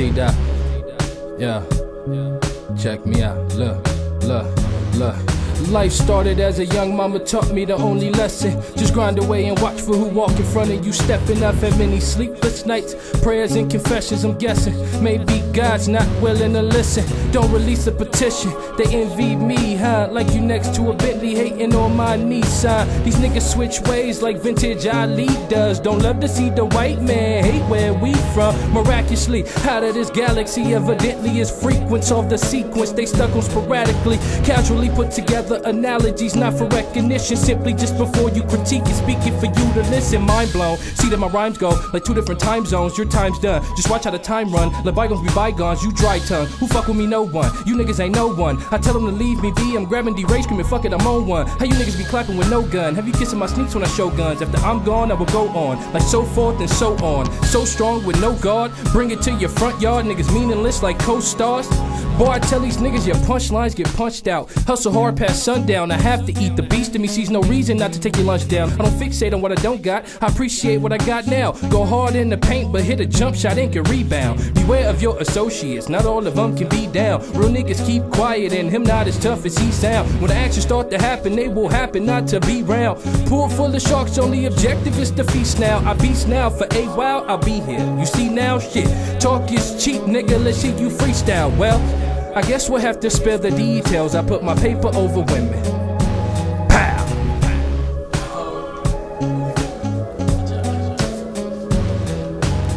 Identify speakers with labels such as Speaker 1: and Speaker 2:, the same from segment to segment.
Speaker 1: T Dot. Yeah. Check me out. Look, look, look. Life started as a young mama taught me the only lesson. Just grind away and watch for who walk in front of you. Stepping up had many sleepless nights, prayers and confessions. I'm guessing maybe God's not willing to listen. Don't release a petition. They envy me, huh? Like you next to a Bentley hating on my Nissan. These niggas switch ways like vintage Ali does. Don't love to see the white man hate where we from. Miraculously out of this galaxy, evidently is frequence of the sequence. They stuck on sporadically, casually put together analogies, not for recognition. Simply just before you critique it, speaking for you to listen. Mind blown. See that my rhymes go like two different time zones. Your time's done. Just watch how the time run. Let bygones be bygones. You dry tongue. Who fuck with me? No one. You niggas ain't no one. I tell them to leave me be. I'm grabbing D Ray screaming, fuck it, I'm on one. How you niggas be clapping with no gun? Have you kissing my sneaks when I show guns? After I'm gone, I will go on. Like so forth and so on. So strong with no guard. Bring it to your front yard. Niggas meaningless like co stars. Boy, I tell these niggas your punchlines get punched out. Hustle hard past sundown. I have to eat. The beast in me sees no reason not to take your lunch down. I don't fixate on what I don't got. I appreciate what I got now. Go hard in the paint, but hit a jump shot and can rebound. Beware of your associates. Not all of them can be down. Real niggas keep quiet and him not as tough as he sound. When the actions start to happen, they will happen not to be round. Pool full of sharks, only objective is to feast now. I beast now for a while, I'll be here. You see now, shit. Talk is cheap, nigga. Let's see you freestyle. Well. I guess we'll have to spare the details. I put my paper over women. Pow!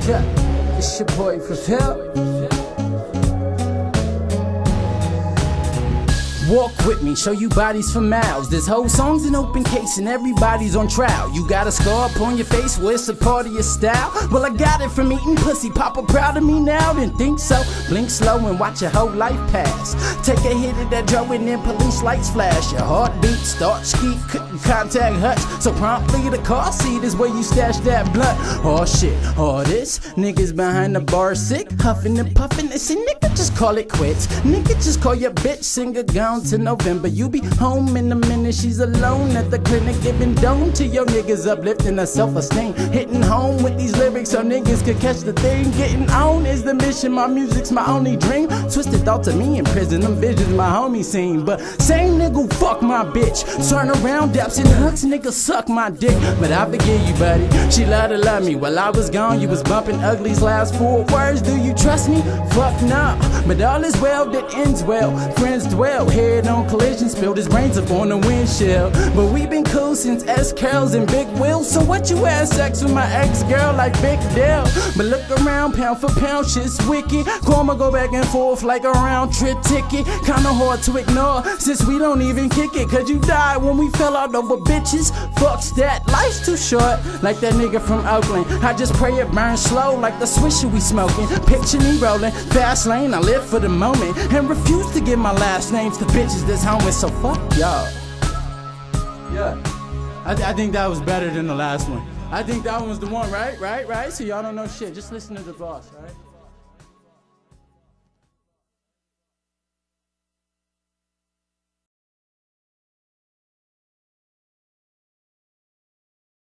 Speaker 2: Yeah, it's your boy Fulfill. Walk with me, show you bodies for miles. This whole song's an open case and everybody's on trial. You got a scar upon your face, well, it's a part of your style. Well, I got it from eating pussy. Papa proud of me now, didn't think so. Blink slow and watch your whole life pass. Take a hit of that drug and then police lights flash. Your heartbeat start skeet, couldn't contact hutch. So promptly the car seat is where you stash that blunt. Oh shit, all this niggas behind the bar sick, huffing and puffing. They say nigga just call it quits. Nigga just call your bitch singer gone to November. You be home in a minute, she's alone at the clinic, giving dome to your niggas, uplifting her self esteem. Hitting home with these lyrics so niggas could catch the thing. Getting on is the mission, my music's my only dream. Twisted thoughts of me in prison, them visions my homie seen. But same nigga, fuck my bitch. Turn around, daps and hugs, nigga, suck my dick. But I forgive you, buddy. She loved to love me. While I was gone, you was bumping Ugly's last four words. Do you trust me? Fuck nah. But all is well that ends well. Friends dwell, head on collision, spilled his brains up on the windshield. But we've been cool since S curls and Big wheels. So what you had sex with my ex girl like Big Deal? But look around, pound for pound, shit's wicked. Karma go back and forth like a round trip ticket. Kinda hard to ignore since we don't even kick it. Cause you died when we fell out over bitches. Fucks that, life's too short. Like that nigga from Oakland. I just pray it burns slow like the swisher we smoking. Picture me rolling, fast lane, I live for the moment. And refuse to give my last names to bitches that's homeless. So fuck y'all. Yeah. I, th- I think that was better than the last one. I think that one was the one, right? Right? Right? So y'all don't know shit. Just listen to the boss, right?